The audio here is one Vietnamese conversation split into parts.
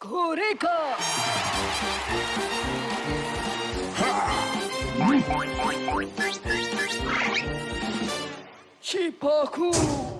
Kuriko! Chipoku!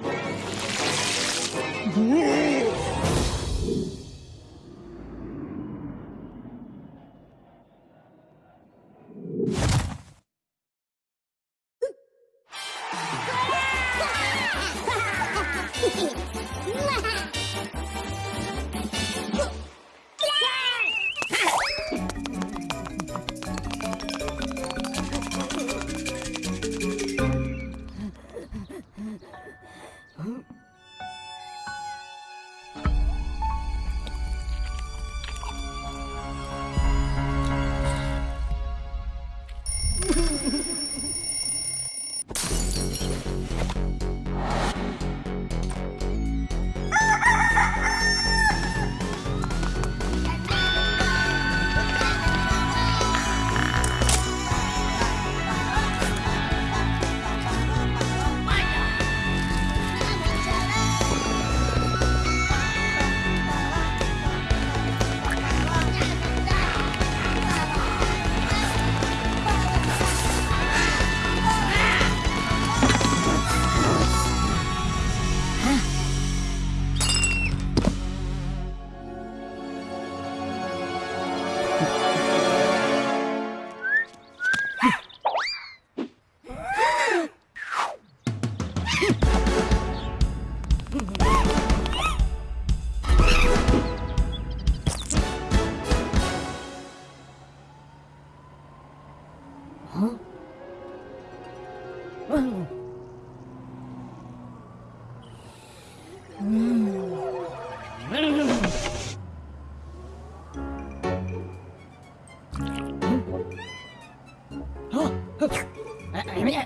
Nhắm mày ra,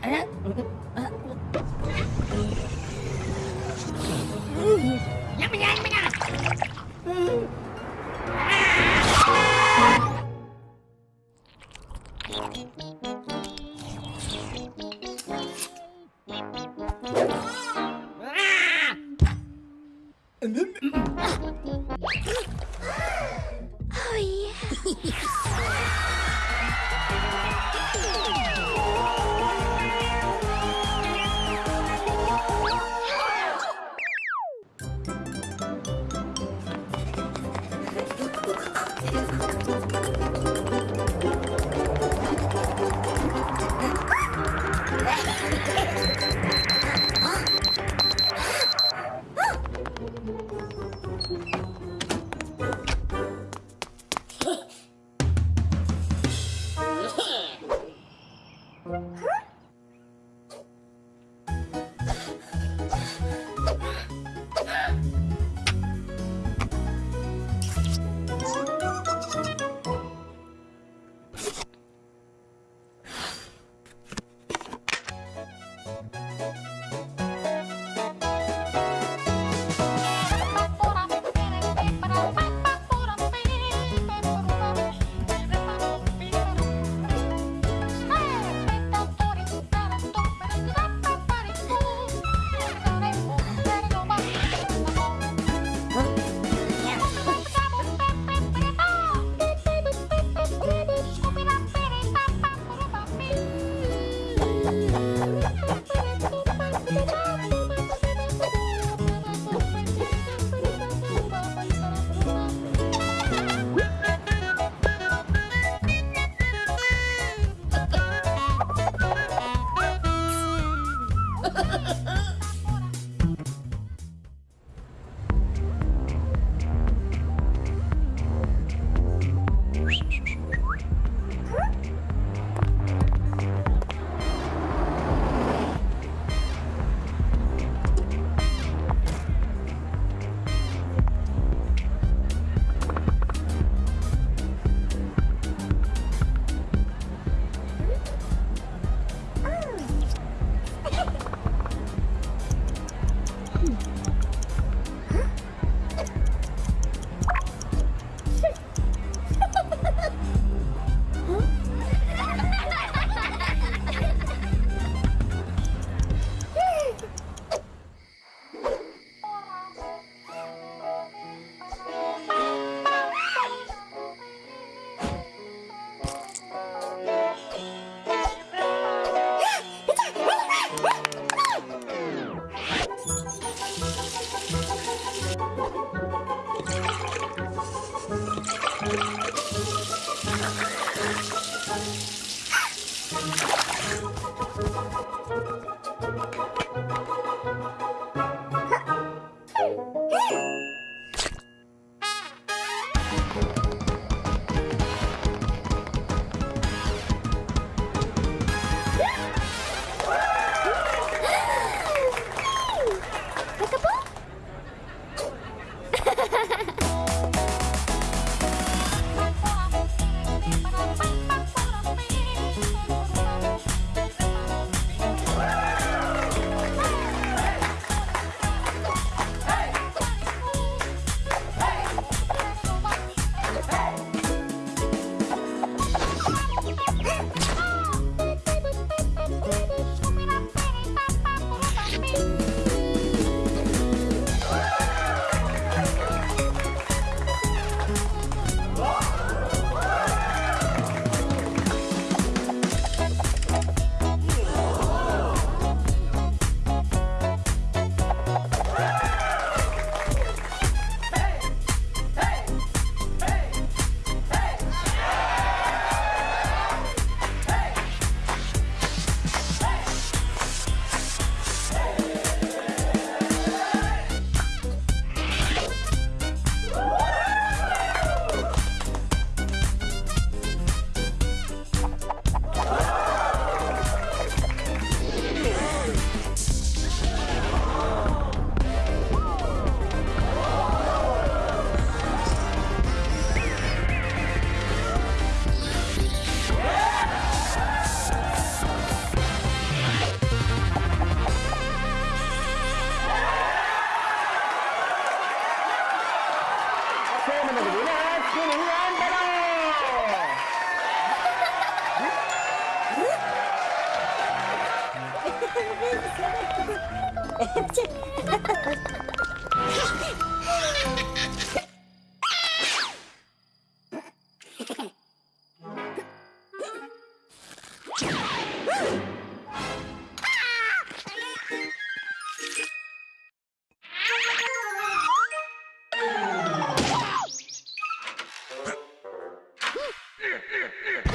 nhắm mày ra Ôi yeah.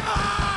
Ah!